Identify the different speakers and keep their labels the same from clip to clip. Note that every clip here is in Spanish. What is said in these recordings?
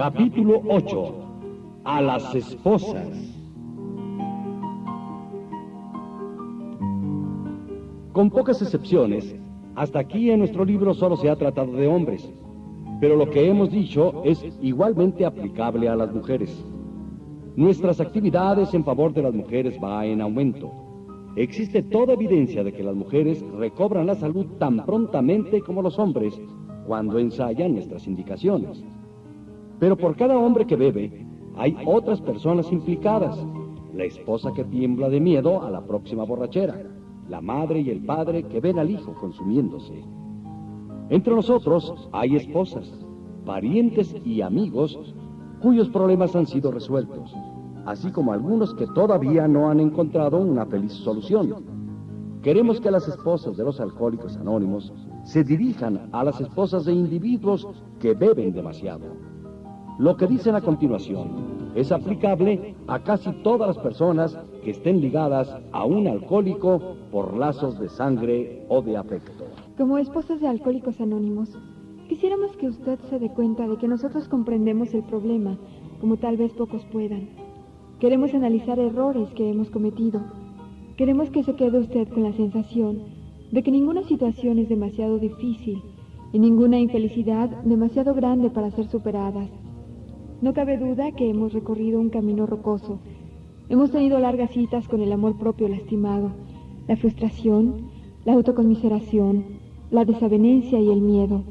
Speaker 1: Capítulo 8. A las esposas. Con pocas excepciones, hasta aquí en nuestro libro solo se ha tratado de hombres, pero lo que hemos dicho es igualmente aplicable a las mujeres. Nuestras actividades en favor de las mujeres va en aumento. Existe toda evidencia de que las mujeres recobran la salud tan prontamente como los hombres cuando ensayan nuestras indicaciones. Pero por cada hombre que bebe, hay otras personas implicadas. La esposa que tiembla de miedo a la próxima borrachera, la madre y el padre que ven al hijo consumiéndose. Entre nosotros hay esposas, parientes y amigos cuyos problemas han sido resueltos, así como algunos que todavía no han encontrado una feliz solución. Queremos que las esposas de los alcohólicos anónimos se dirijan a las esposas de individuos que beben demasiado. Lo que dicen a continuación es aplicable a casi todas las personas que estén ligadas a un alcohólico por lazos de sangre o de afecto.
Speaker 2: Como esposas de alcohólicos anónimos, quisiéramos que usted se dé cuenta de que nosotros comprendemos el problema, como tal vez pocos puedan. Queremos analizar errores que hemos cometido. Queremos que se quede usted con la sensación de que ninguna situación es demasiado difícil y ninguna infelicidad demasiado grande para ser superadas. No cabe duda que hemos recorrido un camino rocoso. Hemos tenido largas citas con el amor propio lastimado, la frustración, la autoconmiseración, la desavenencia y el miedo.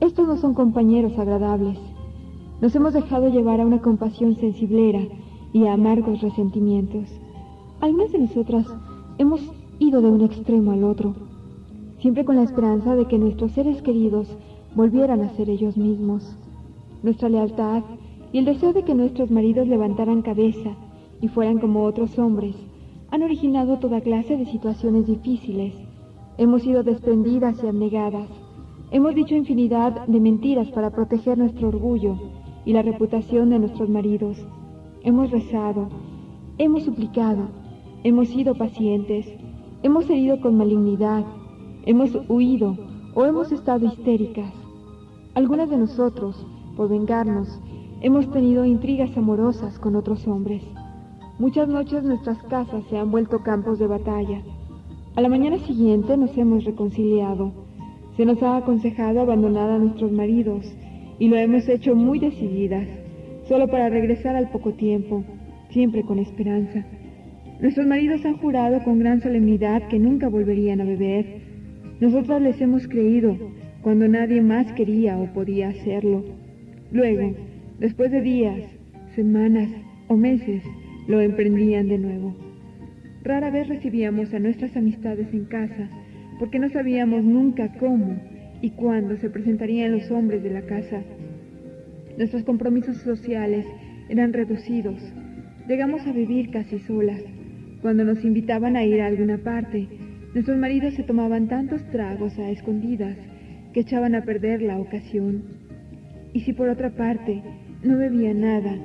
Speaker 2: Estos no son compañeros agradables. Nos hemos dejado llevar a una compasión sensiblera y a amargos resentimientos. Algunas de nosotras hemos ido de un extremo al otro, siempre con la esperanza de que nuestros seres queridos volvieran a ser ellos mismos. Nuestra lealtad y el deseo de que nuestros maridos levantaran cabeza y fueran como otros hombres han originado toda clase de situaciones difíciles. Hemos sido desprendidas y abnegadas. Hemos dicho infinidad de mentiras para proteger nuestro orgullo y la reputación de nuestros maridos. Hemos rezado, hemos suplicado, hemos sido pacientes, hemos herido con malignidad, hemos huido o hemos estado histéricas. Algunas de nosotros, por vengarnos, Hemos tenido intrigas amorosas con otros hombres. Muchas noches nuestras casas se han vuelto campos de batalla. A la mañana siguiente nos hemos reconciliado. Se nos ha aconsejado abandonar a nuestros maridos y lo hemos hecho muy decididas, solo para regresar al poco tiempo, siempre con esperanza. Nuestros maridos han jurado con gran solemnidad que nunca volverían a beber. Nosotras les hemos creído cuando nadie más quería o podía hacerlo. Luego, Después de días, semanas o meses, lo emprendían de nuevo. Rara vez recibíamos a nuestras amistades en casa, porque no sabíamos nunca cómo y cuándo se presentarían los hombres de la casa. Nuestros compromisos sociales eran reducidos. Llegamos a vivir casi solas. Cuando nos invitaban a ir a alguna parte, nuestros maridos se tomaban tantos tragos a escondidas que echaban a perder la ocasión. Y si por otra parte no bebía nada.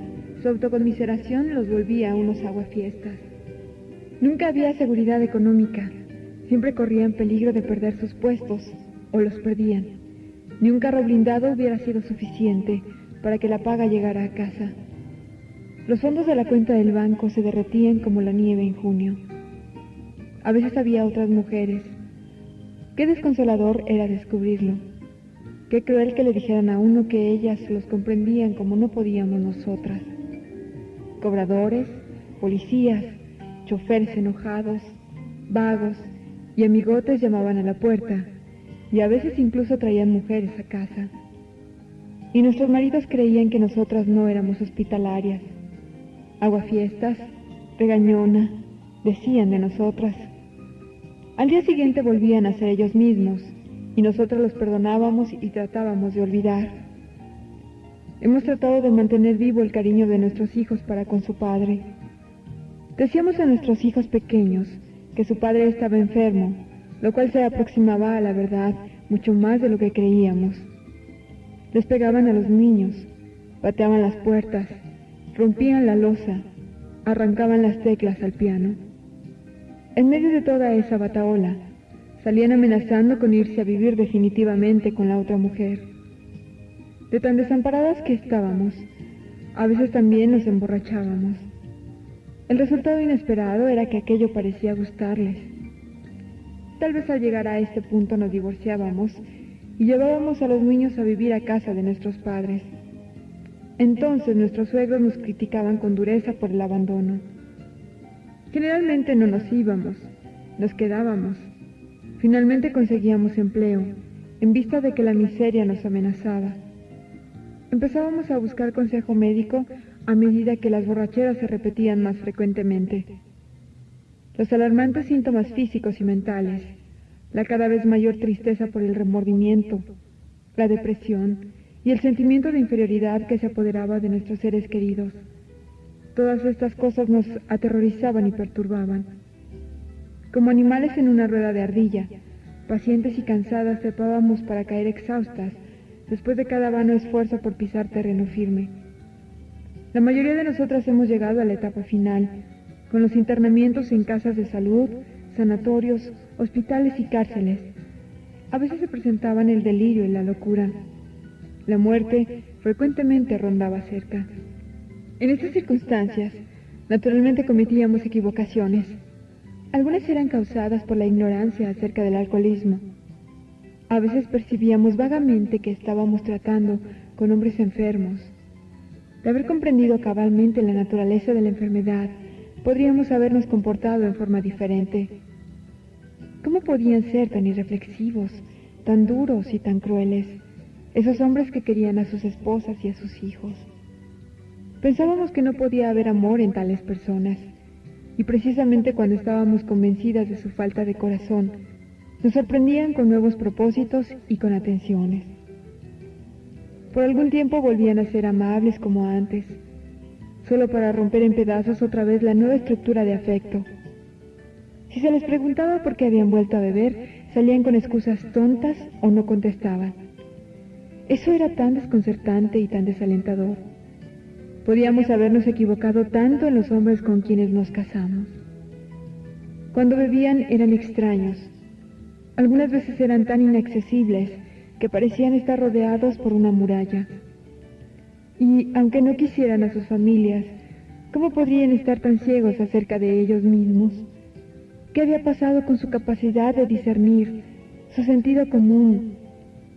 Speaker 2: Su autoconmiseración los volvía a unos aguafiestas. Nunca había seguridad económica. Siempre corrían peligro de perder sus puestos o los perdían. Ni un carro blindado hubiera sido suficiente para que la paga llegara a casa. Los fondos de la cuenta del banco se derretían como la nieve en junio. A veces había otras mujeres. Qué desconsolador era descubrirlo. Qué cruel que le dijeran a uno que ellas los comprendían como no podíamos nosotras. Cobradores, policías, choferes enojados, vagos y amigotes llamaban a la puerta y a veces incluso traían mujeres a casa. Y nuestros maridos creían que nosotras no éramos hospitalarias. Aguafiestas, regañona, decían de nosotras. Al día siguiente volvían a ser ellos mismos y nosotros los perdonábamos y tratábamos de olvidar. Hemos tratado de mantener vivo el cariño de nuestros hijos para con su padre. Decíamos a nuestros hijos pequeños que su padre estaba enfermo, lo cual se aproximaba a la verdad mucho más de lo que creíamos. Les pegaban a los niños, pateaban las puertas, rompían la losa, arrancaban las teclas al piano. En medio de toda esa bataola, Salían amenazando con irse a vivir definitivamente con la otra mujer. De tan desamparadas que estábamos, a veces también nos emborrachábamos. El resultado inesperado era que aquello parecía gustarles. Tal vez al llegar a este punto nos divorciábamos y llevábamos a los niños a vivir a casa de nuestros padres. Entonces nuestros suegros nos criticaban con dureza por el abandono. Generalmente no nos íbamos, nos quedábamos. Finalmente conseguíamos empleo, en vista de que la miseria nos amenazaba. Empezábamos a buscar consejo médico a medida que las borracheras se repetían más frecuentemente. Los alarmantes síntomas físicos y mentales, la cada vez mayor tristeza por el remordimiento, la depresión y el sentimiento de inferioridad que se apoderaba de nuestros seres queridos. Todas estas cosas nos aterrorizaban y perturbaban. Como animales en una rueda de ardilla, pacientes y cansadas trepábamos para caer exhaustas después de cada vano esfuerzo por pisar terreno firme. La mayoría de nosotras hemos llegado a la etapa final, con los internamientos en casas de salud, sanatorios, hospitales y cárceles. A veces se presentaban el delirio y la locura. La muerte frecuentemente rondaba cerca. En estas circunstancias, naturalmente cometíamos equivocaciones. Algunas eran causadas por la ignorancia acerca del alcoholismo. A veces percibíamos vagamente que estábamos tratando con hombres enfermos. De haber comprendido cabalmente la naturaleza de la enfermedad, podríamos habernos comportado en forma diferente. ¿Cómo podían ser tan irreflexivos, tan duros y tan crueles, esos hombres que querían a sus esposas y a sus hijos? Pensábamos que no podía haber amor en tales personas, y precisamente cuando estábamos convencidas de su falta de corazón, nos sorprendían con nuevos propósitos y con atenciones. Por algún tiempo volvían a ser amables como antes, solo para romper en pedazos otra vez la nueva estructura de afecto. Si se les preguntaba por qué habían vuelto a beber, salían con excusas tontas o no contestaban. Eso era tan desconcertante y tan desalentador. Podíamos habernos equivocado tanto en los hombres con quienes nos casamos. Cuando bebían eran extraños, algunas veces eran tan inaccesibles que parecían estar rodeados por una muralla. Y aunque no quisieran a sus familias, ¿cómo podrían estar tan ciegos acerca de ellos mismos? ¿Qué había pasado con su capacidad de discernir, su sentido común,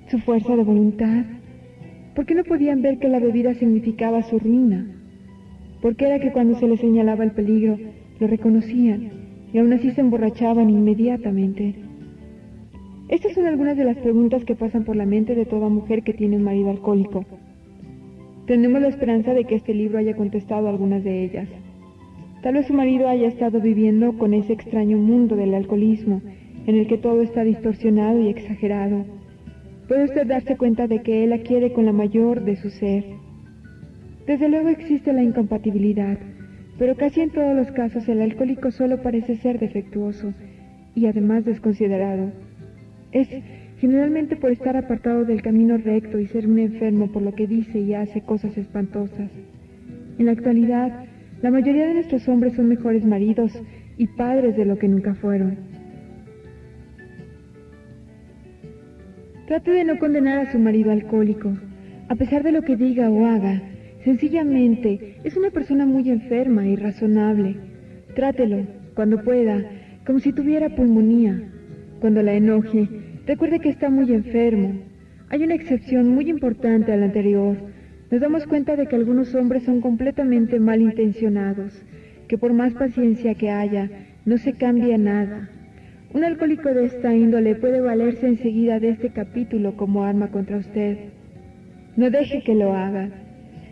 Speaker 2: su fuerza de voluntad? ¿Por qué no podían ver que la bebida significaba su ruina? ¿Por qué era que cuando se les señalaba el peligro lo reconocían y aún así se emborrachaban inmediatamente? Estas son algunas de las preguntas que pasan por la mente de toda mujer que tiene un marido alcohólico. Tenemos la esperanza de que este libro haya contestado algunas de ellas. Tal vez su marido haya estado viviendo con ese extraño mundo del alcoholismo, en el que todo está distorsionado y exagerado. Puede usted darse cuenta de que él la quiere con la mayor de su ser. Desde luego existe la incompatibilidad, pero casi en todos los casos el alcohólico solo parece ser defectuoso y además desconsiderado. Es generalmente por estar apartado del camino recto y ser un enfermo por lo que dice y hace cosas espantosas. En la actualidad, la mayoría de nuestros hombres son mejores maridos y padres de lo que nunca fueron. Trate de no condenar a su marido alcohólico, a pesar de lo que diga o haga. Sencillamente, es una persona muy enferma y razonable. Trátelo, cuando pueda, como si tuviera pulmonía. Cuando la enoje, recuerde que está muy enfermo. Hay una excepción muy importante a la anterior. Nos damos cuenta de que algunos hombres son completamente malintencionados, que por más paciencia que haya, no se cambia nada. Un alcohólico de esta índole puede valerse enseguida de este capítulo como arma contra usted. No deje que lo haga.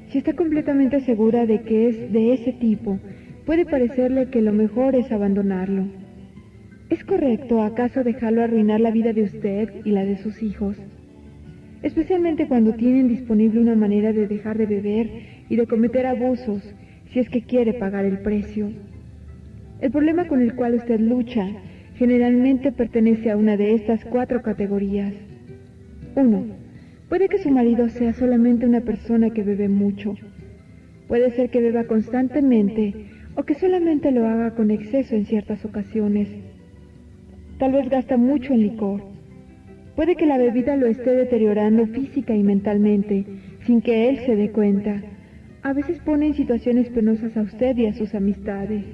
Speaker 2: Si está completamente segura de que es de ese tipo, puede parecerle que lo mejor es abandonarlo. ¿Es correcto acaso dejarlo arruinar la vida de usted y la de sus hijos? Especialmente cuando tienen disponible una manera de dejar de beber y de cometer abusos, si es que quiere pagar el precio. El problema con el cual usted lucha generalmente pertenece a una de estas cuatro categorías. 1. Puede que su marido sea solamente una persona que bebe mucho. Puede ser que beba constantemente o que solamente lo haga con exceso en ciertas ocasiones. Tal vez gasta mucho en licor. Puede que la bebida lo esté deteriorando física y mentalmente, sin que él se dé cuenta. A veces pone en situaciones penosas a usted y a sus amistades.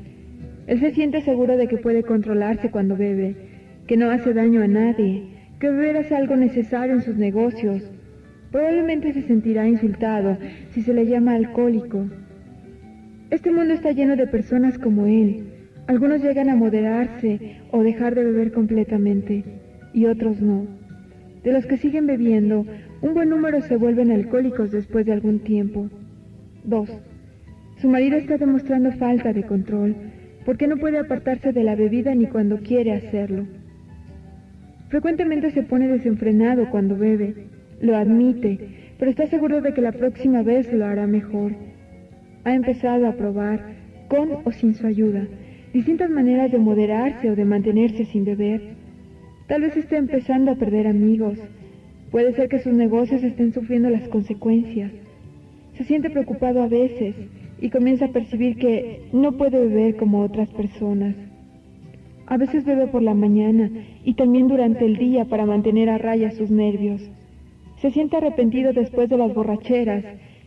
Speaker 2: Él se siente seguro de que puede controlarse cuando bebe, que no hace daño a nadie, que beber es algo necesario en sus negocios. Probablemente se sentirá insultado si se le llama alcohólico. Este mundo está lleno de personas como él. Algunos llegan a moderarse o dejar de beber completamente y otros no. De los que siguen bebiendo, un buen número se vuelven alcohólicos después de algún tiempo. 2. Su marido está demostrando falta de control porque no puede apartarse de la bebida ni cuando quiere hacerlo. Frecuentemente se pone desenfrenado cuando bebe, lo admite, pero está seguro de que la próxima vez lo hará mejor. Ha empezado a probar, con o sin su ayuda, distintas maneras de moderarse o de mantenerse sin beber. Tal vez esté empezando a perder amigos. Puede ser que sus negocios estén sufriendo las consecuencias. Se siente preocupado a veces y comienza a percibir que no puede beber como otras personas. A veces bebe por la mañana y también durante el día para mantener a raya sus nervios. Se siente arrepentido después de las borracheras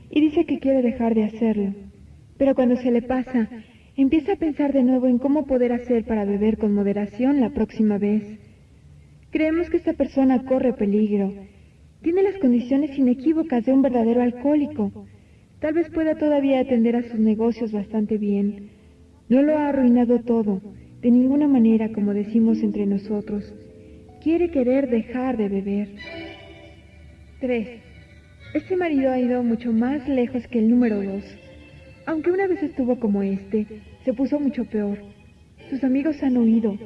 Speaker 2: y dice que quiere dejar de hacerlo. Pero cuando se le pasa, empieza a pensar de nuevo en cómo poder hacer para beber con moderación la próxima vez. Creemos que esta persona corre peligro. Tiene las condiciones inequívocas de un verdadero alcohólico. Tal vez pueda todavía atender a sus negocios bastante bien. No lo ha arruinado todo, de ninguna manera como decimos entre nosotros. Quiere querer dejar de beber. 3. Este marido ha ido mucho más lejos que el número 2. Aunque una vez estuvo como este, se puso mucho peor. Sus amigos han huido.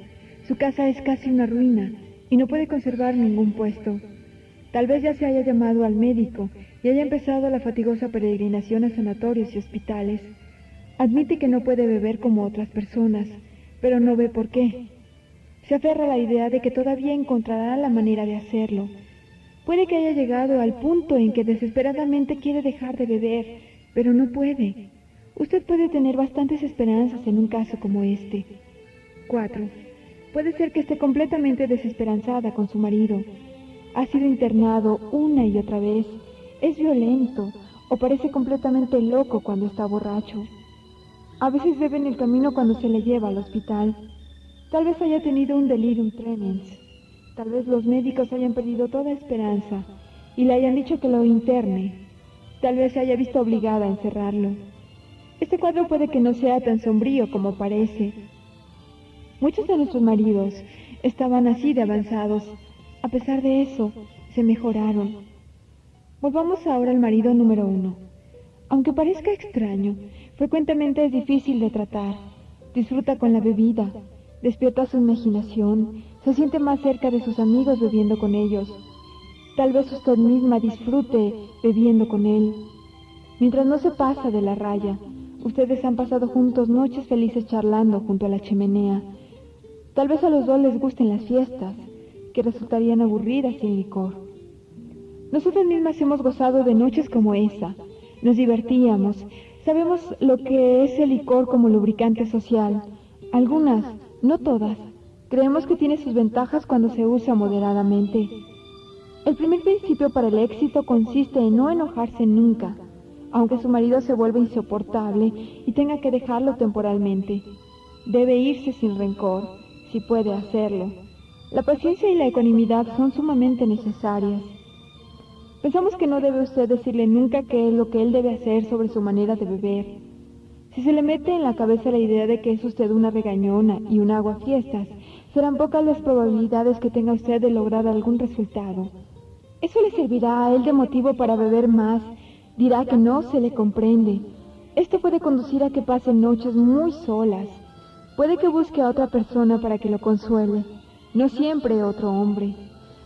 Speaker 2: Su casa es casi una ruina y no puede conservar ningún puesto. Tal vez ya se haya llamado al médico y haya empezado la fatigosa peregrinación a sanatorios y hospitales. Admite que no puede beber como otras personas, pero no ve por qué. Se aferra a la idea de que todavía encontrará la manera de hacerlo. Puede que haya llegado al punto en que desesperadamente quiere dejar de beber, pero no puede. Usted puede tener bastantes esperanzas en un caso como este. 4. Puede ser que esté completamente desesperanzada con su marido. Ha sido internado una y otra vez es violento o parece completamente loco cuando está borracho. A veces bebe en el camino cuando se le lleva al hospital. Tal vez haya tenido un delirium tremens. Tal vez los médicos hayan perdido toda esperanza y le hayan dicho que lo interne. Tal vez se haya visto obligada a encerrarlo. Este cuadro puede que no sea tan sombrío como parece. Muchos de nuestros maridos estaban así de avanzados. A pesar de eso, se mejoraron. Volvamos ahora al marido número uno. Aunque parezca extraño, frecuentemente es difícil de tratar. Disfruta con la bebida, despierta su imaginación, se siente más cerca de sus amigos bebiendo con ellos. Tal vez usted misma disfrute bebiendo con él. Mientras no se pasa de la raya, ustedes han pasado juntos noches felices charlando junto a la chimenea. Tal vez a los dos les gusten las fiestas, que resultarían aburridas sin licor. Nosotras mismas hemos gozado de noches como esa. Nos divertíamos. Sabemos lo que es el licor como lubricante social. Algunas, no todas, creemos que tiene sus ventajas cuando se usa moderadamente. El primer principio para el éxito consiste en no enojarse nunca, aunque su marido se vuelva insoportable y tenga que dejarlo temporalmente. Debe irse sin rencor, si puede hacerlo. La paciencia y la ecuanimidad son sumamente necesarias. Pensamos que no debe usted decirle nunca qué es lo que él debe hacer sobre su manera de beber. Si se le mete en la cabeza la idea de que es usted una regañona y un fiestas, serán pocas las probabilidades que tenga usted de lograr algún resultado. Eso le servirá a él de motivo para beber más. Dirá que no se le comprende. Esto puede conducir a que pase noches muy solas. Puede que busque a otra persona para que lo consuele, no siempre otro hombre.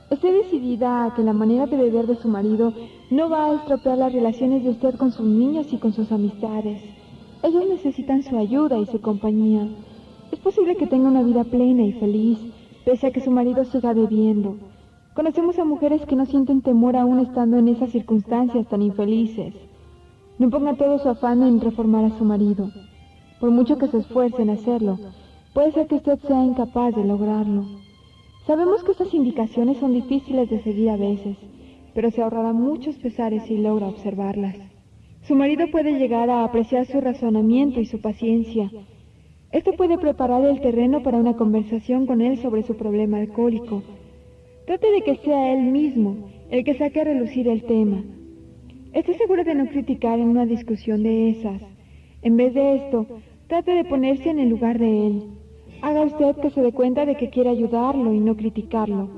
Speaker 2: Estoy decidida a que la manera de beber de su marido no va a estropear las relaciones de usted con sus niños y con sus amistades. Ellos necesitan su ayuda y su compañía. Es posible que tenga una vida plena y feliz, pese a que su marido siga bebiendo. Conocemos a mujeres que no sienten temor aún estando en esas circunstancias tan infelices. No ponga todo su afán en reformar a su marido. Por mucho que se esfuerce en hacerlo, puede ser que usted sea incapaz de lograrlo. Sabemos que estas indicaciones son difíciles de seguir a veces, pero se ahorrará muchos pesares si logra observarlas. Su marido puede llegar a apreciar su razonamiento y su paciencia. Esto puede preparar el terreno para una conversación con él sobre su problema alcohólico. Trate de que sea él mismo el que saque a relucir el tema. Estoy seguro de no criticar en una discusión de esas. En vez de esto, trate de ponerse en el lugar de él. Haga usted que se dé cuenta de que quiere ayudarlo y no criticarlo.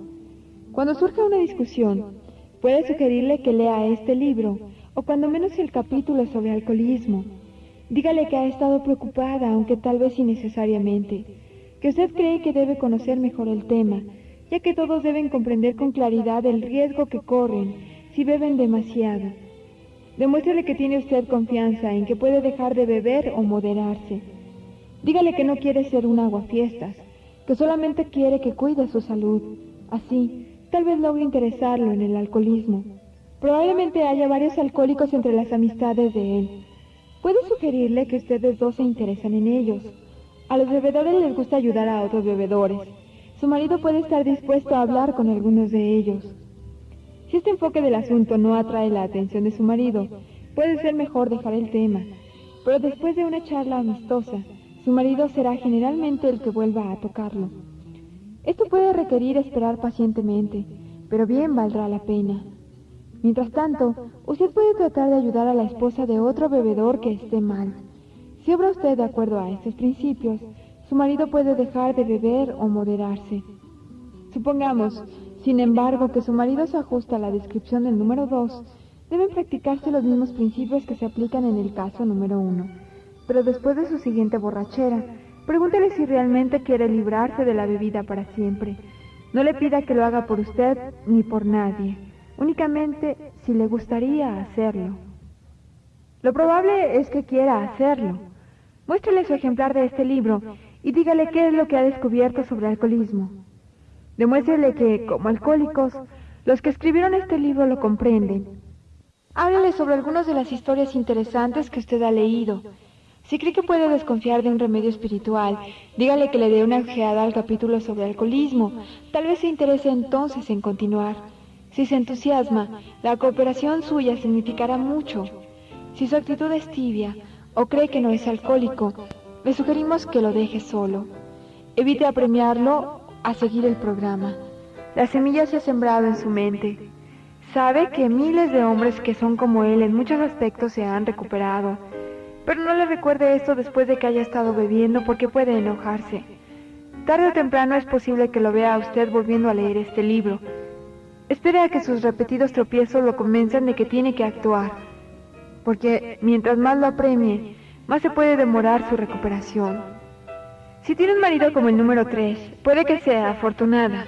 Speaker 2: Cuando surja una discusión, puede sugerirle que lea este libro, o cuando menos el capítulo sobre alcoholismo. Dígale que ha estado preocupada, aunque tal vez innecesariamente, que usted cree que debe conocer mejor el tema, ya que todos deben comprender con claridad el riesgo que corren si beben demasiado. Demuéstrele que tiene usted confianza en que puede dejar de beber o moderarse. Dígale que no quiere ser un aguafiestas, que solamente quiere que cuide su salud. Así, tal vez logre interesarlo en el alcoholismo. Probablemente haya varios alcohólicos entre las amistades de él. Puede sugerirle que ustedes dos se interesan en ellos. A los bebedores les gusta ayudar a otros bebedores. Su marido puede estar dispuesto a hablar con algunos de ellos. Si este enfoque del asunto no atrae la atención de su marido, puede ser mejor dejar el tema. Pero después de una charla amistosa, su marido será generalmente el que vuelva a tocarlo. Esto puede requerir esperar pacientemente, pero bien valdrá la pena. Mientras tanto, usted puede tratar de ayudar a la esposa de otro bebedor que esté mal. Si obra usted de acuerdo a estos principios, su marido puede dejar de beber o moderarse. Supongamos sin embargo, que su marido se ajusta a la descripción del número 2, deben practicarse los mismos principios que se aplican en el caso número 1. Pero después de su siguiente borrachera, pregúntele si realmente quiere librarse de la bebida para siempre. No le pida que lo haga por usted ni por nadie, únicamente si le gustaría hacerlo. Lo probable es que quiera hacerlo. Muéstrele su ejemplar de este libro y dígale qué es lo que ha descubierto sobre alcoholismo. Demuéstrele que, como alcohólicos, los que escribieron este libro lo comprenden. Háblele sobre algunas de las historias interesantes que usted ha leído. Si cree que puede desconfiar de un remedio espiritual, dígale que le dé una ojeada al capítulo sobre alcoholismo. Tal vez se interese entonces en continuar. Si se entusiasma, la cooperación suya significará mucho. Si su actitud es tibia o cree que no es alcohólico, le sugerimos que lo deje solo. Evite apremiarlo a seguir el programa. La semilla se ha sembrado en su mente. Sabe que miles de hombres que son como él en muchos aspectos se han recuperado. Pero no le recuerde esto después de que haya estado bebiendo porque puede enojarse. Tarde o temprano es posible que lo vea a usted volviendo a leer este libro. Espere a que sus repetidos tropiezos lo convenzan de que tiene que actuar. Porque mientras más lo apremie, más se puede demorar su recuperación. Si tiene un marido como el número 3, puede que sea afortunada.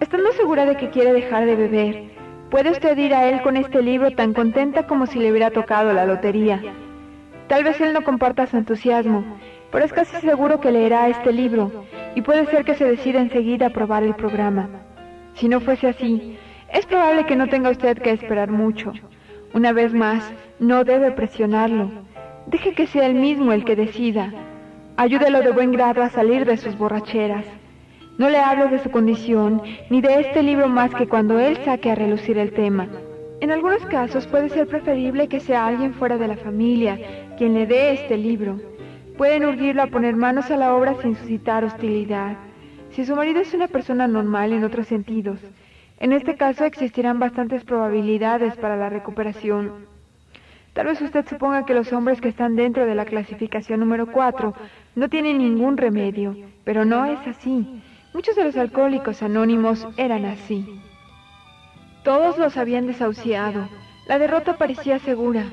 Speaker 2: Estando segura de que quiere dejar de beber, puede usted ir a él con este libro tan contenta como si le hubiera tocado la lotería. Tal vez él no comparta su entusiasmo, pero es casi seguro que leerá este libro y puede ser que se decida enseguida a probar el programa. Si no fuese así, es probable que no tenga usted que esperar mucho. Una vez más, no debe presionarlo. Deje que sea él mismo el que decida. Ayúdelo de buen grado a salir de sus borracheras. No le hablo de su condición ni de este libro más que cuando él saque a relucir el tema. En algunos casos puede ser preferible que sea alguien fuera de la familia quien le dé este libro. Pueden urgirlo a poner manos a la obra sin suscitar hostilidad. Si su marido es una persona normal en otros sentidos, en este caso existirán bastantes probabilidades para la recuperación. Tal vez usted suponga que los hombres que están dentro de la clasificación número 4 no tienen ningún remedio, pero no es así. Muchos de los alcohólicos anónimos eran así. Todos los habían desahuciado. La derrota parecía segura.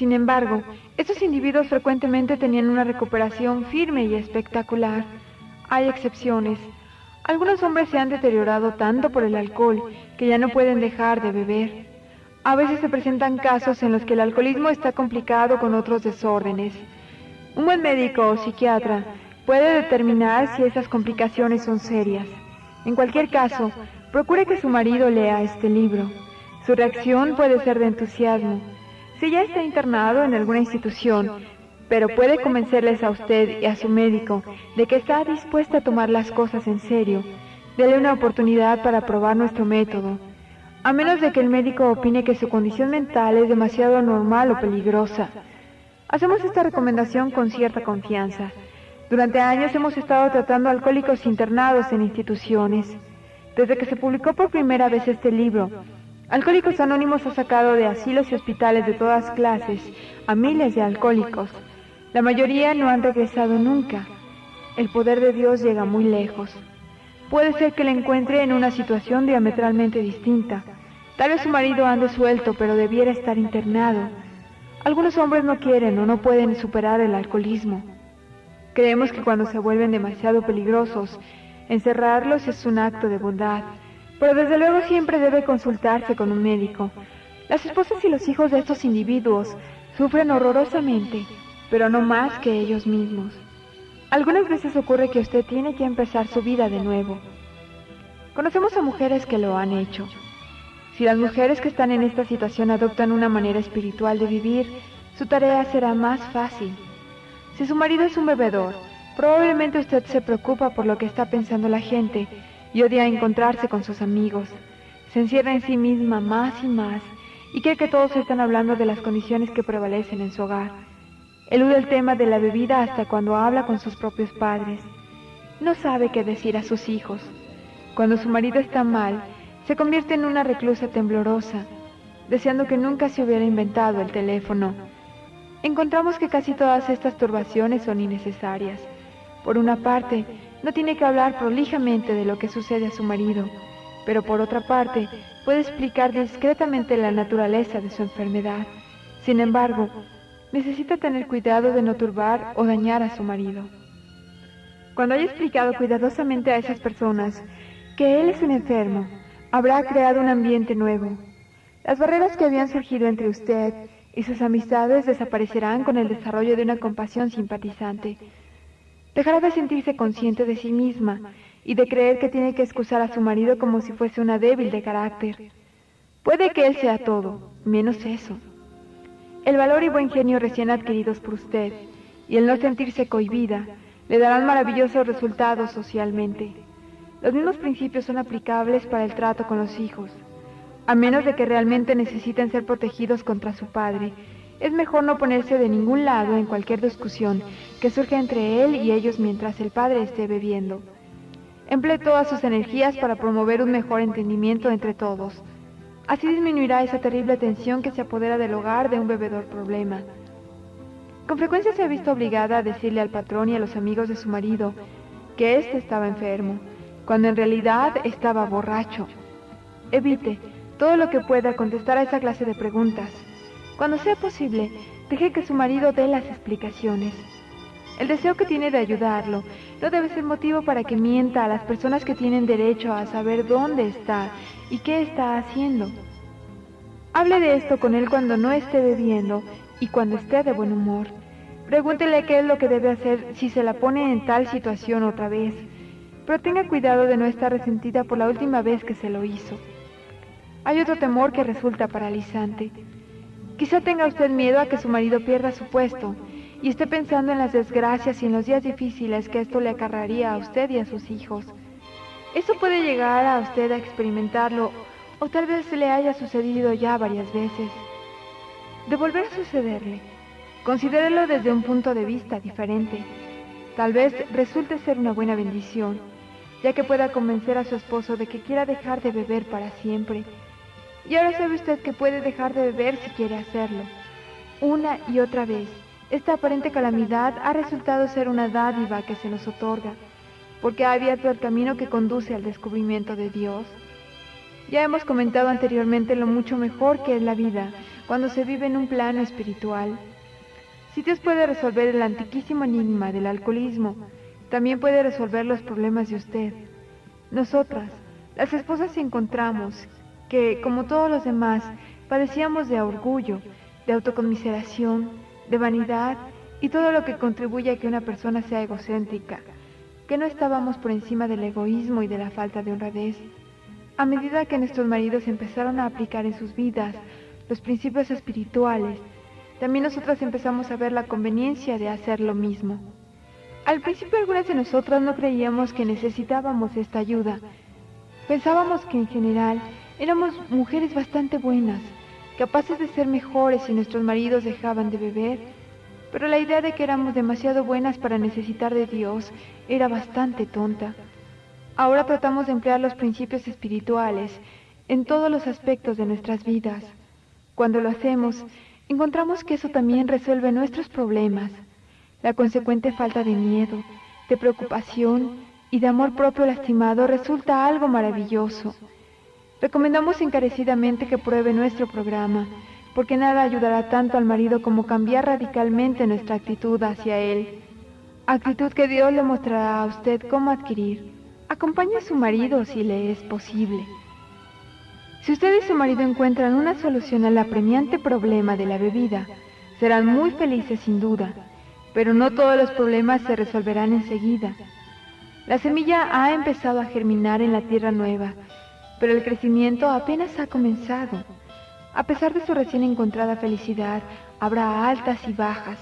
Speaker 2: Sin embargo, estos individuos frecuentemente tenían una recuperación firme y espectacular. Hay excepciones. Algunos hombres se han deteriorado tanto por el alcohol que ya no pueden dejar de beber. A veces se presentan casos en los que el alcoholismo está complicado con otros desórdenes. Un buen médico o psiquiatra puede determinar si esas complicaciones son serias. En cualquier caso, procure que su marido lea este libro. Su reacción puede ser de entusiasmo. Si ya está internado en alguna institución, pero puede convencerles a usted y a su médico de que está dispuesta a tomar las cosas en serio, dele una oportunidad para probar nuestro método. a menos de que el médico opine que su condición mental es demasiado anormal o peligrosa. Hacemos esta recomendación con cierta confianza. Durante años hemos estado tratando alcohólicos internados en instituciones. Desde que se publicó por primera vez este libro, Alcohólicos Anónimos ha sacado de asilos y hospitales de todas clases a miles de alcohólicos. La mayoría no han regresado nunca. El poder de Dios llega muy lejos. Puede ser que le encuentre en una situación diametralmente distinta. Tal vez su marido ande suelto, pero debiera estar internado. Algunos hombres no quieren o no pueden superar el alcoholismo. Creemos que cuando se vuelven demasiado peligrosos, encerrarlos es un acto de bondad, pero desde luego siempre debe consultarse con un médico. Las esposas y los hijos de estos individuos sufren horrorosamente, pero no más que ellos mismos. Algunas veces ocurre que usted tiene que empezar su vida de nuevo. Conocemos a mujeres que lo han hecho. Si las mujeres que están en esta situación adoptan una manera espiritual de vivir, su tarea será más fácil. Si su marido es un bebedor, probablemente usted se preocupa por lo que está pensando la gente y odia encontrarse con sus amigos. Se encierra en sí misma más y más y cree que todos están hablando de las condiciones que prevalecen en su hogar. Elude el tema de la bebida hasta cuando habla con sus propios padres. No sabe qué decir a sus hijos. Cuando su marido está mal, se convierte en una reclusa temblorosa, deseando que nunca se hubiera inventado el teléfono. Encontramos que casi todas estas turbaciones son innecesarias. Por una parte, no tiene que hablar prolijamente de lo que sucede a su marido, pero por otra parte, puede explicar discretamente la naturaleza de su enfermedad. Sin embargo, necesita tener cuidado de no turbar o dañar a su marido. Cuando haya explicado cuidadosamente a esas personas que él es un enfermo, habrá creado un ambiente nuevo. Las barreras que habían surgido entre usted y sus amistades desaparecerán con el desarrollo de una compasión simpatizante. Dejará de sentirse consciente de sí misma y de creer que tiene que excusar a su marido como si fuese una débil de carácter. Puede que él sea todo, menos eso. El valor y buen genio recién adquiridos por usted y el no sentirse cohibida le darán maravillosos resultados socialmente. Los mismos principios son aplicables para el trato con los hijos. A menos de que realmente necesiten ser protegidos contra su padre, es mejor no ponerse de ningún lado en cualquier discusión que surja entre él y ellos mientras el padre esté bebiendo. Emplee todas sus energías para promover un mejor entendimiento entre todos. Así disminuirá esa terrible tensión que se apodera del hogar de un bebedor problema. Con frecuencia se ha visto obligada a decirle al patrón y a los amigos de su marido que éste estaba enfermo, cuando en realidad estaba borracho. Evite todo lo que pueda contestar a esa clase de preguntas. Cuando sea posible, deje que su marido dé las explicaciones. El deseo que tiene de ayudarlo no debe ser motivo para que mienta a las personas que tienen derecho a saber dónde está y qué está haciendo. Hable de esto con él cuando no esté bebiendo y cuando esté de buen humor. Pregúntele qué es lo que debe hacer si se la pone en tal situación otra vez, pero tenga cuidado de no estar resentida por la última vez que se lo hizo. Hay otro temor que resulta paralizante. Quizá tenga usted miedo a que su marido pierda su puesto y esté pensando en las desgracias y en los días difíciles que esto le acarraría a usted y a sus hijos. Eso puede llegar a usted a experimentarlo o tal vez le haya sucedido ya varias veces. De volver a sucederle, considérelo desde un punto de vista diferente. Tal vez resulte ser una buena bendición, ya que pueda convencer a su esposo de que quiera dejar de beber para siempre. Y ahora sabe usted que puede dejar de beber si quiere hacerlo. Una y otra vez, esta aparente calamidad ha resultado ser una dádiva que se nos otorga porque ha abierto el camino que conduce al descubrimiento de Dios. Ya hemos comentado anteriormente lo mucho mejor que es la vida cuando se vive en un plano espiritual. Si Dios puede resolver el antiquísimo enigma del alcoholismo, también puede resolver los problemas de usted. Nosotras, las esposas, encontramos que, como todos los demás, padecíamos de orgullo, de autocomiseración, de vanidad y todo lo que contribuye a que una persona sea egocéntrica que no estábamos por encima del egoísmo y de la falta de honradez. A medida que nuestros maridos empezaron a aplicar en sus vidas los principios espirituales, también nosotras empezamos a ver la conveniencia de hacer lo mismo. Al principio algunas de nosotras no creíamos que necesitábamos esta ayuda. Pensábamos que en general Éramos mujeres bastante buenas, capaces de ser mejores si nuestros maridos dejaban de beber, pero la idea de que éramos demasiado buenas para necesitar de Dios era bastante tonta. Ahora tratamos de emplear los principios espirituales en todos los aspectos de nuestras vidas. Cuando lo hacemos, encontramos que eso también resuelve nuestros problemas. La consecuente falta de miedo, de preocupación y de amor propio lastimado resulta algo maravilloso. Recomendamos encarecidamente que pruebe nuestro programa, porque nada ayudará tanto al marido como cambiar radicalmente nuestra actitud hacia él. Actitud que Dios le mostrará a usted cómo adquirir. Acompañe a su marido si le es posible. Si usted y su marido encuentran una solución al apremiante problema de la bebida, serán muy felices sin duda, pero no todos los problemas se resolverán enseguida. La semilla ha empezado a germinar en la tierra nueva, pero el crecimiento apenas ha comenzado. A pesar de su recién encontrada felicidad, habrá altas y bajas.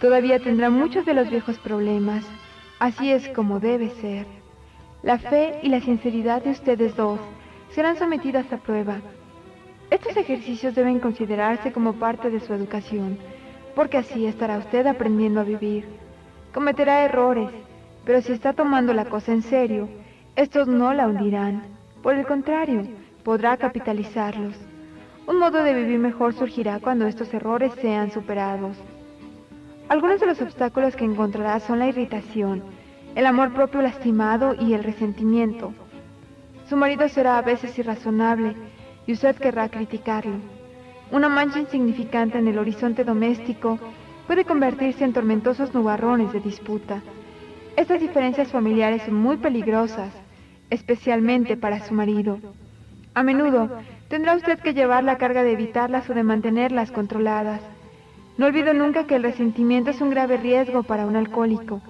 Speaker 2: Todavía tendrá muchos de los viejos problemas. Así es como debe ser. La fe y la sinceridad de ustedes dos serán sometidas a prueba. Estos ejercicios deben considerarse como parte de su educación, porque así estará usted aprendiendo a vivir. Cometerá errores, pero si está tomando la cosa en serio, estos no la hundirán. Por el contrario, podrá capitalizarlos. Un modo de vivir mejor surgirá cuando estos errores sean superados. Algunos de los obstáculos que encontrará son la irritación, el amor propio lastimado y el resentimiento. Su marido será a veces irrazonable y usted querrá criticarlo. Una mancha insignificante en el horizonte doméstico puede convertirse en tormentosos nubarrones de disputa. Estas diferencias familiares son muy peligrosas, especialmente para su marido. A menudo tendrá usted que llevar la carga de evitarlas o de mantenerlas controladas. No olvido nunca que el resentimiento es un grave riesgo para un alcohólico.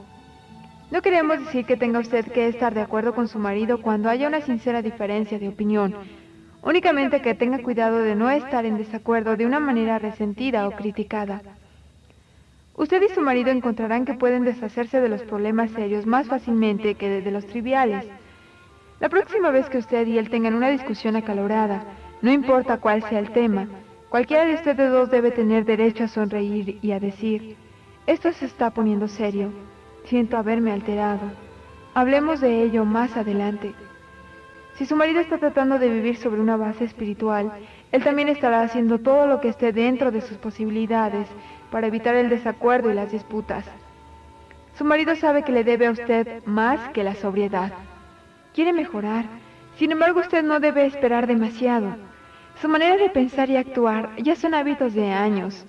Speaker 2: No queremos decir que tenga usted que estar de acuerdo con su marido cuando haya una sincera diferencia de opinión, únicamente que tenga cuidado de no estar en desacuerdo de una manera resentida o criticada. Usted y su marido encontrarán que pueden deshacerse de los problemas serios más fácilmente que de los triviales. La próxima vez que usted y él tengan una discusión acalorada, no importa cuál sea el tema, cualquiera de ustedes dos debe tener derecho a sonreír y a decir, esto se está poniendo serio. Siento haberme alterado. Hablemos de ello más adelante. Si su marido está tratando de vivir sobre una base espiritual, él también estará haciendo todo lo que esté dentro de sus posibilidades para evitar el desacuerdo y las disputas. Su marido sabe que le debe a usted más que la sobriedad. Quiere mejorar, sin embargo usted no debe esperar demasiado. Su manera de pensar y actuar ya son hábitos de años.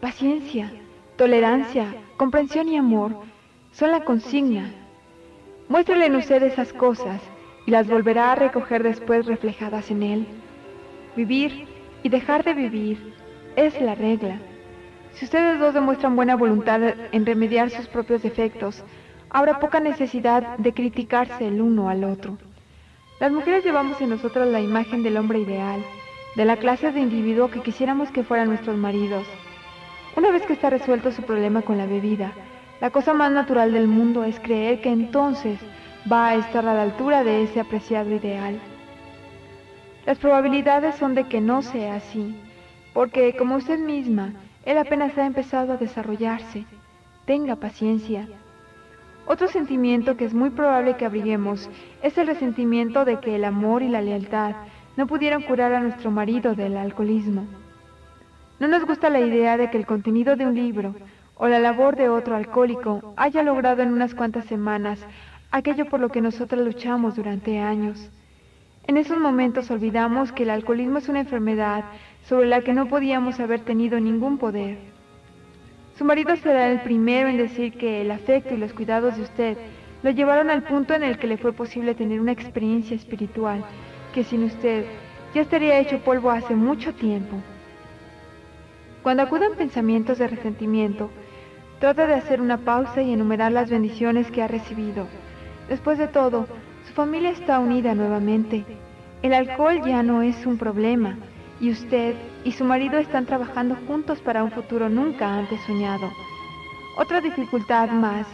Speaker 2: Paciencia, tolerancia, comprensión y amor son la consigna. Muéstrele en usted esas cosas y las volverá a recoger después reflejadas en él. Vivir y dejar de vivir es la regla. Si ustedes dos demuestran buena voluntad en remediar sus propios defectos, habrá poca necesidad de criticarse el uno al otro. Las mujeres llevamos en nosotros la imagen del hombre ideal, de la clase de individuo que quisiéramos que fueran nuestros maridos. Una vez que está resuelto su problema con la bebida, la cosa más natural del mundo es creer que entonces va a estar a la altura de ese apreciado ideal. Las probabilidades son de que no sea así, porque como usted misma, él apenas ha empezado a desarrollarse. Tenga paciencia. Otro sentimiento que es muy probable que abriguemos es el resentimiento de que el amor y la lealtad no pudieron curar a nuestro marido del alcoholismo. No nos gusta la idea de que el contenido de un libro o la labor de otro alcohólico haya logrado en unas cuantas semanas aquello por lo que nosotros luchamos durante años. En esos momentos olvidamos que el alcoholismo es una enfermedad sobre la que no podíamos haber tenido ningún poder. Su marido será el primero en decir que el afecto y los cuidados de usted lo llevaron al punto en el que le fue posible tener una experiencia espiritual que sin usted ya estaría hecho polvo hace mucho tiempo. Cuando acudan pensamientos de resentimiento, Trata de hacer una pausa y enumerar las bendiciones que ha recibido. Después de todo, su familia está unida nuevamente. El alcohol ya no es un problema y usted y su marido están trabajando juntos para un futuro nunca antes soñado. Otra dificultad más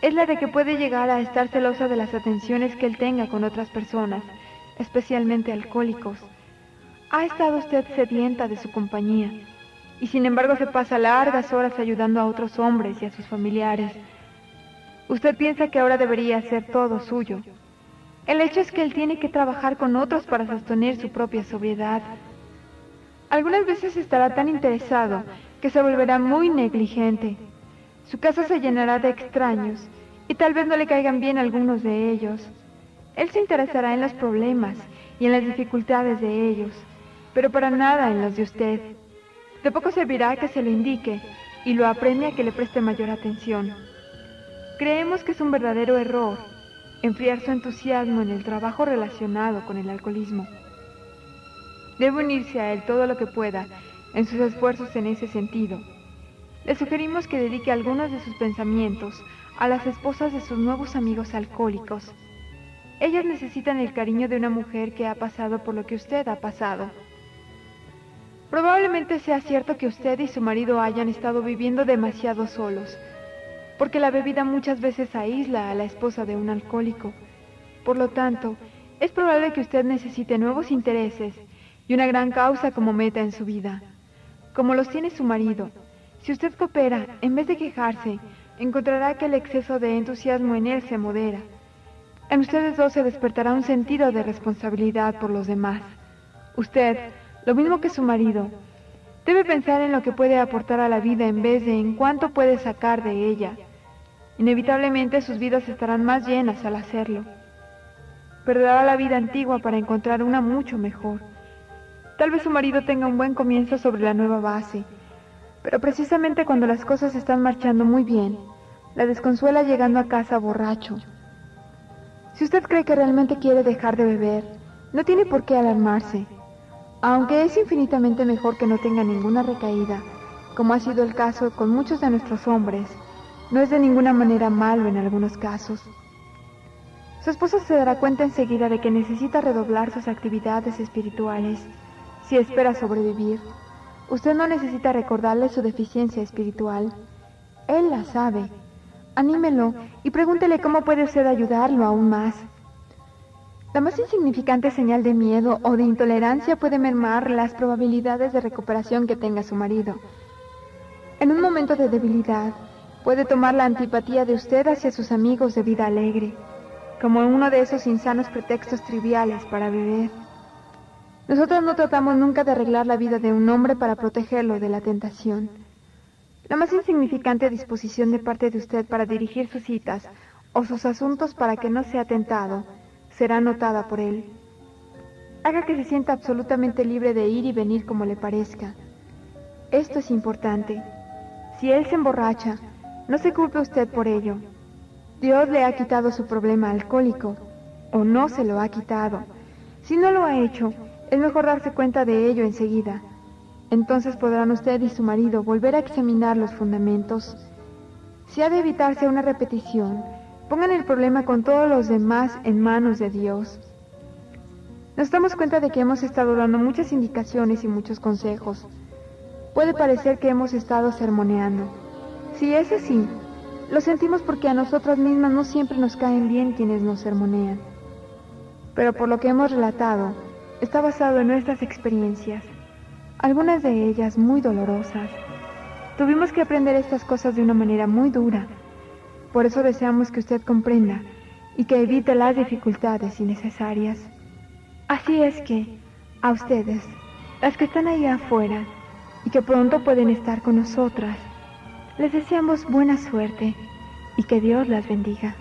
Speaker 2: es la de que puede llegar a estar celosa de las atenciones que él tenga con otras personas, especialmente alcohólicos. Ha estado usted sedienta de su compañía y sin embargo se pasa largas horas ayudando a otros hombres y a sus familiares. Usted piensa que ahora debería ser todo suyo. El hecho es que él tiene que trabajar con otros para sostener su propia sobriedad. Algunas veces estará tan interesado que se volverá muy negligente. Su casa se llenará de extraños y tal vez no le caigan bien algunos de ellos. Él se interesará en los problemas y en las dificultades de ellos, pero para nada en los de usted. De poco servirá que se lo indique y lo apremia a que le preste mayor atención. Creemos que es un verdadero error enfriar su entusiasmo en el trabajo relacionado con el alcoholismo. Debe unirse a él todo lo que pueda en sus esfuerzos en ese sentido. Le sugerimos que dedique algunos de sus pensamientos a las esposas de sus nuevos amigos alcohólicos. Ellas necesitan el cariño de una mujer que ha pasado por lo que usted ha pasado. Probablemente sea cierto que usted y su marido hayan estado viviendo demasiado solos, porque la bebida muchas veces aísla a la esposa de un alcohólico. Por lo tanto, es probable que usted necesite nuevos intereses y una gran causa como meta en su vida. Como los tiene su marido, si usted coopera, en vez de quejarse, encontrará que el exceso de entusiasmo en él se modera. En ustedes dos se despertará un sentido de responsabilidad por los demás. Usted, lo mismo que su marido, debe pensar en lo que puede aportar a la vida en vez de en cuánto puede sacar de ella. Inevitablemente sus vidas estarán más llenas al hacerlo. Perderá la vida antigua para encontrar una mucho mejor. Tal vez su marido tenga un buen comienzo sobre la nueva base, pero precisamente cuando las cosas están marchando muy bien, la desconsuela llegando a casa borracho. Si usted cree que realmente quiere dejar de beber, no tiene por qué alarmarse. Aunque es infinitamente mejor que no tenga ninguna recaída, como ha sido el caso con muchos de nuestros hombres, no es de ninguna manera malo en algunos casos. Su esposa se dará cuenta enseguida de que necesita redoblar sus actividades espirituales si espera sobrevivir. Usted no necesita recordarle su deficiencia espiritual. Él la sabe. Anímelo y pregúntele cómo puede usted ayudarlo aún más. La más insignificante señal de miedo o de intolerancia puede mermar las probabilidades de recuperación que tenga su marido. En un momento de debilidad, puede tomar la antipatía de usted hacia sus amigos de vida alegre, como uno de esos insanos pretextos triviales para beber. Nosotros no tratamos nunca de arreglar la vida de un hombre para protegerlo de la tentación. La más insignificante disposición de parte de usted para dirigir sus citas o sus asuntos para que no sea tentado será notada por él. Haga que se sienta absolutamente libre de ir y venir como le parezca. Esto es importante. Si él se emborracha, no se culpe usted por ello. Dios le ha quitado su problema alcohólico, o no se lo ha quitado. Si no lo ha hecho, es mejor darse cuenta de ello enseguida. Entonces podrán usted y su marido volver a examinar los fundamentos. Si ha de evitarse una repetición, Pongan el problema con todos los demás en manos de Dios. Nos damos cuenta de que hemos estado dando muchas indicaciones y muchos consejos. Puede parecer que hemos estado sermoneando. Si es así, lo sentimos porque a nosotras mismas no siempre nos caen bien quienes nos sermonean. Pero por lo que hemos relatado, está basado en nuestras experiencias, algunas de ellas muy dolorosas. Tuvimos que aprender estas cosas de una manera muy dura por eso deseamos que usted comprenda y que evite las dificultades innecesarias. Así es que, a ustedes, las que están ahí afuera y que pronto pueden estar con nosotras, les deseamos buena suerte y que Dios las bendiga.